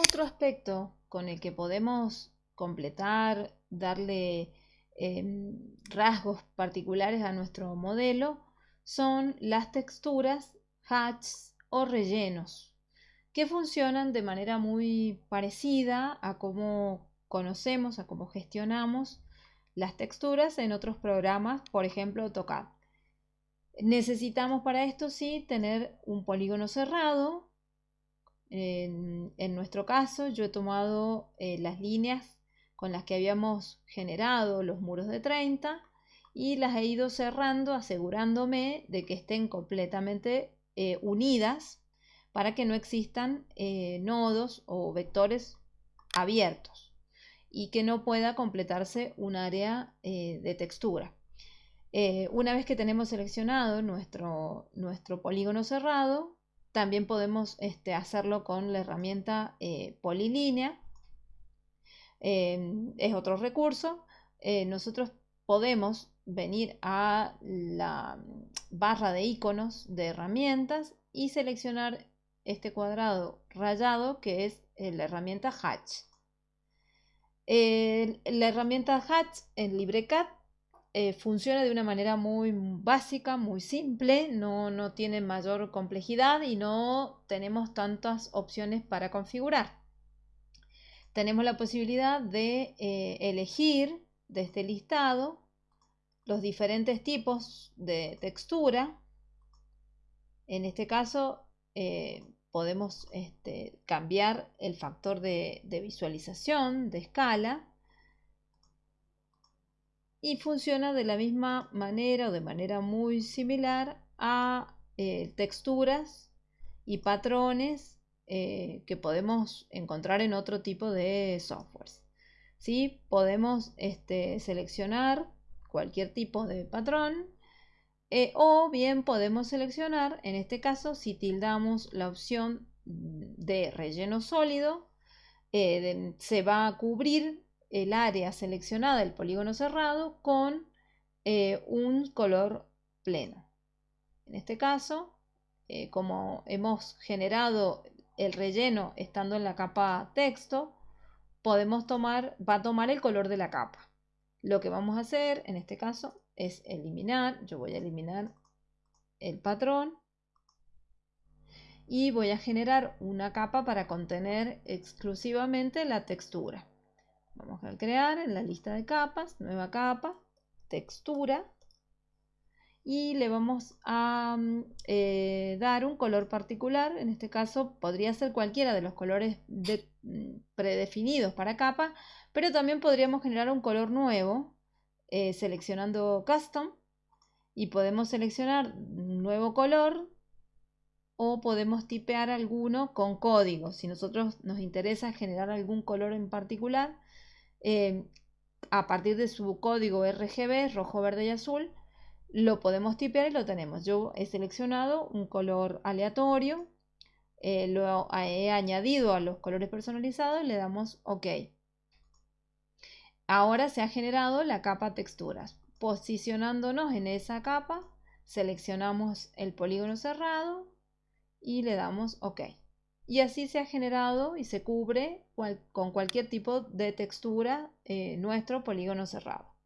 Otro aspecto con el que podemos completar, darle em, rasgos particulares a nuestro modelo son las texturas, hatches o rellenos, que funcionan de manera muy parecida a cómo conocemos, a cómo gestionamos las texturas en otros programas, por ejemplo AutoCAD. Necesitamos para esto sí tener un polígono cerrado. En, nuestro caso yo he tomado eh, las líneas con las que habíamos generado los muros de 30 y las he ido cerrando asegurándome de que estén completamente eh, unidas para que no existan eh, nodos o vectores abiertos y que no pueda completarse un área de textura. Una vez que tenemos seleccionado nuestro, nuestro polígono cerrado, también podemos este, hacerlo con la herramienta eh, polilínea. Em, es otro recurso. Eh, nosotros podemos venir a la barra de iconos de herramientas y seleccionar este cuadrado rayado que es la herramienta Hatch. la herramienta Hatch en LibreCAD eh, funciona de una manera muy básica, muy simple, no, tiene mayor complejidad y no tenemos tantas opciones para configurar. Tenemos la posibilidad de eh, elegir de este listado los diferentes tipos de textura. En este caso eh, podemos este, cambiar el factor de visualización, de escala, y funciona de la misma manera o de manera muy similar a eh, texturas y patrones eh, que podemos encontrar en otro tipo de softwares. ¿Sí? Podemos este, seleccionar cualquier tipo de patrón eh, o bien podemos seleccionar, en este caso, si tildamos la opción de relleno sólido, se va a cubrir el área seleccionada del polígono cerrado con eh, un color pleno. En este caso, eh, como hemos generado el relleno estando en la capa texto, podemos tomar, va a tomar el color de la capa. Lo que vamos a hacer en este caso es eliminar, yo voy a eliminar el patrón y voy a generar una capa para contener exclusivamente la textura. Vamos a crear en la lista de capas, nueva capa, textura. Y le vamos a mm, eh, dar un color particular. En este caso podría ser cualquiera de los colores mm, predefinidos para capa. Pero también podríamos generar un color nuevo eh, seleccionando Custom. Y podemos seleccionar nuevo color o podemos tipear alguno con código. Si nosotros nos interesa generar algún color en particular, Em, a partir de su código RGB, rojo, verde y azul, lo podemos tipear y lo tenemos. Yo he seleccionado un color aleatorio, eh, lo he añadido a los colores personalizados le damos OK. Ahora se ha generado la capa texturas. Posicionándonos en esa capa, seleccionamos el polígono cerrado y le damos OK y así se ha generado y se cubre con cualquier tipo de textura eh, nuestro polígono cerrado.